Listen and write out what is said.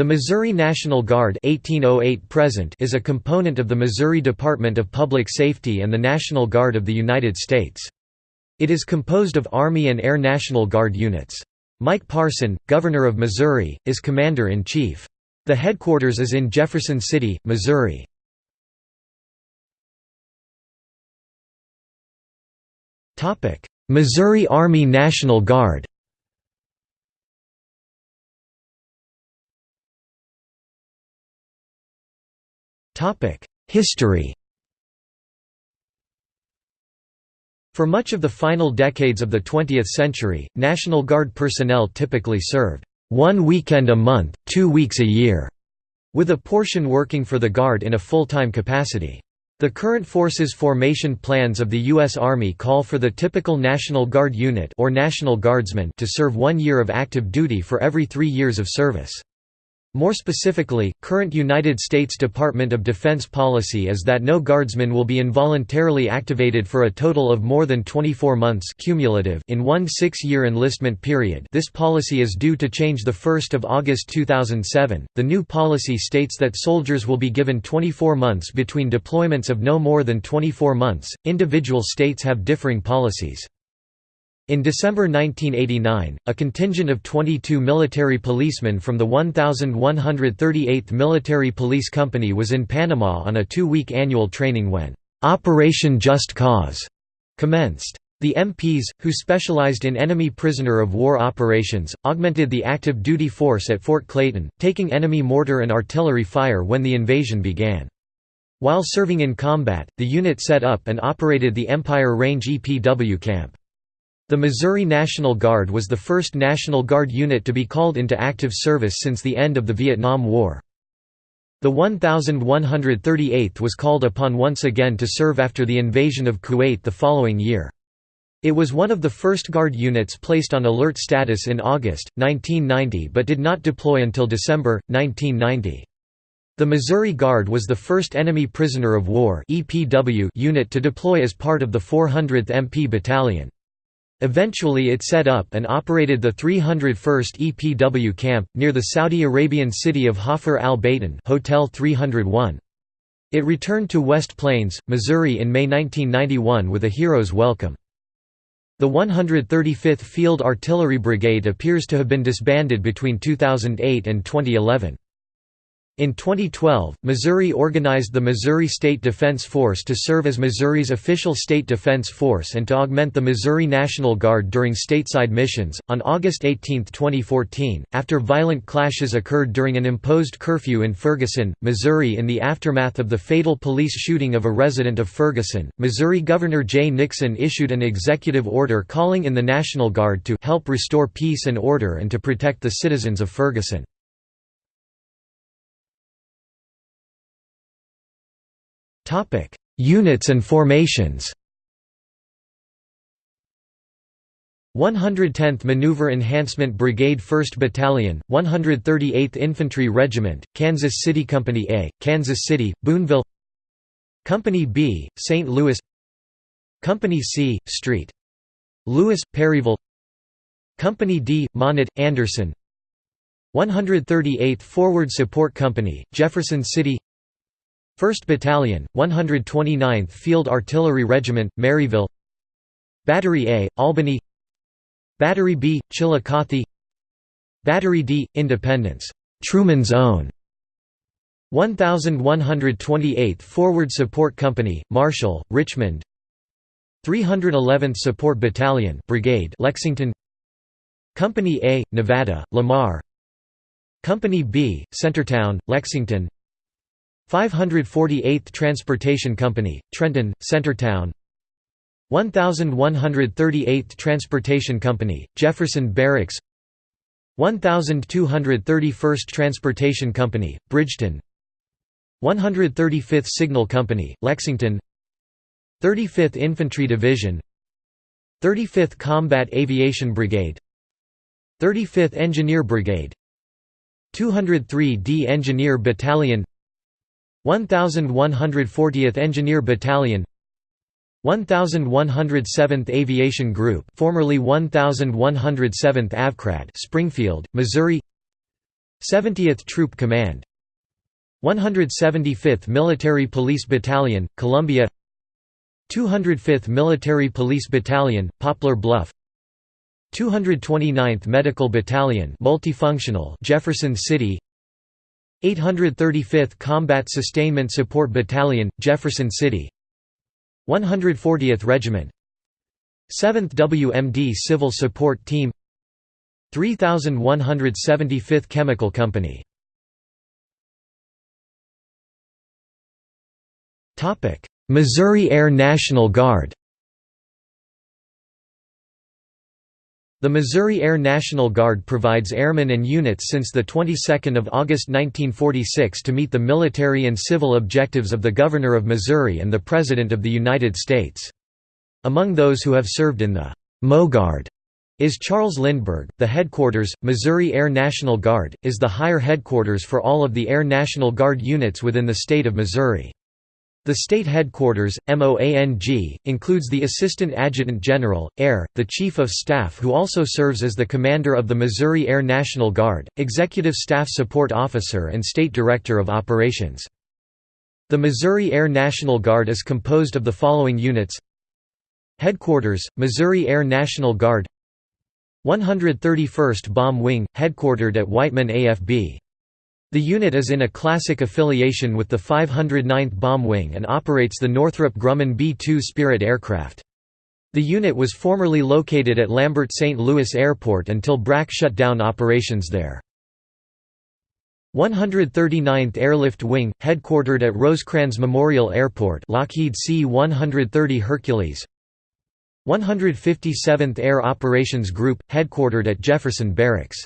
The Missouri National Guard 1808 present is a component of the Missouri Department of Public Safety and the National Guard of the United States. It is composed of Army and Air National Guard units. Mike Parson, Governor of Missouri, is Commander-in-Chief. The headquarters is in Jefferson City, Missouri. Missouri Army National Guard History For much of the final decades of the 20th century, National Guard personnel typically served one weekend a month, two weeks a year, with a portion working for the Guard in a full-time capacity. The current forces formation plans of the U.S. Army call for the typical National Guard unit or National Guardsman to serve one year of active duty for every three years of service. More specifically, current United States Department of Defense policy is that no guardsman will be involuntarily activated for a total of more than 24 months cumulative in one six-year enlistment period this policy is due to change 1 August 2007. The new policy states that soldiers will be given 24 months between deployments of no more than 24 months. Individual states have differing policies. In December 1989, a contingent of 22 military policemen from the 1138th Military Police Company was in Panama on a two-week annual training when "'Operation Just Cause' commenced. The MPs, who specialized in enemy prisoner of war operations, augmented the active duty force at Fort Clayton, taking enemy mortar and artillery fire when the invasion began. While serving in combat, the unit set up and operated the Empire Range EPW camp. The Missouri National Guard was the first National Guard unit to be called into active service since the end of the Vietnam War. The 1138th was called upon once again to serve after the invasion of Kuwait the following year. It was one of the first Guard units placed on alert status in August, 1990 but did not deploy until December, 1990. The Missouri Guard was the first Enemy Prisoner of War unit to deploy as part of the 400th MP Battalion. Eventually it set up and operated the 301st EPW camp, near the Saudi Arabian city of Hafr al-Batin Hotel 301. It returned to West Plains, Missouri in May 1991 with a hero's welcome. The 135th Field Artillery Brigade appears to have been disbanded between 2008 and 2011. In 2012, Missouri organized the Missouri State Defense Force to serve as Missouri's official state defense force and to augment the Missouri National Guard during stateside missions. On August 18, 2014, after violent clashes occurred during an imposed curfew in Ferguson, Missouri in the aftermath of the fatal police shooting of a resident of Ferguson, Missouri Governor Jay Nixon issued an executive order calling in the National Guard to help restore peace and order and to protect the citizens of Ferguson. Units and formations. 110th Maneuver Enhancement Brigade 1st Battalion, 138th Infantry Regiment, Kansas City Company A, Kansas City, Boonville Company B, St. Louis. Company C, St. Louis, Perryville. Company D, Monett, Anderson. 138th Forward Support Company, Jefferson City 1st Battalion, 129th Field Artillery Regiment, Maryville. Battery A, Albany. Battery B, Chillicothe. Battery D, Independence. Truman's Own. 1128th Forward Support Company, Marshall, Richmond. 311th Support Battalion Brigade Lexington. Company A, Nevada, Lamar. Company B, Centertown, Lexington 548th Transportation Company, Trenton, Centertown. 1138th Transportation Company, Jefferson Barracks. 1231st Transportation Company, Bridgeton. 135th Signal Company, Lexington. 35th Infantry Division. 35th Combat Aviation Brigade. 35th Engineer Brigade. 203d Engineer Battalion 1140th Engineer Battalion 1107th Aviation Group formerly 1107th Avcrad Springfield, Missouri 70th Troop Command 175th Military Police Battalion, Columbia 205th Military Police Battalion, Poplar Bluff 229th Medical Battalion multifunctional Jefferson City 835th Combat Sustainment Support Battalion, Jefferson City. 140th Regiment. 7th WMD Civil Support Team. 3175th Chemical Company. Missouri Air National Guard The Missouri Air National Guard provides airmen and units since the 22nd of August 1946 to meet the military and civil objectives of the Governor of Missouri and the President of the United States. Among those who have served in the MoGuard is Charles Lindbergh. The headquarters, Missouri Air National Guard, is the higher headquarters for all of the Air National Guard units within the state of Missouri. The state headquarters, MOANG, includes the Assistant Adjutant General, Air, the Chief of Staff who also serves as the commander of the Missouri Air National Guard, Executive Staff Support Officer and State Director of Operations. The Missouri Air National Guard is composed of the following units Headquarters, Missouri Air National Guard 131st Bomb Wing, headquartered at Whiteman AFB. The unit is in a classic affiliation with the 509th Bomb Wing and operates the Northrop Grumman B-2 Spirit aircraft. The unit was formerly located at Lambert St. Louis Airport until BRAC shut down operations there. 139th Airlift Wing, headquartered at Rosecrans Memorial Airport Lockheed C-130 Hercules 157th Air Operations Group, headquartered at Jefferson Barracks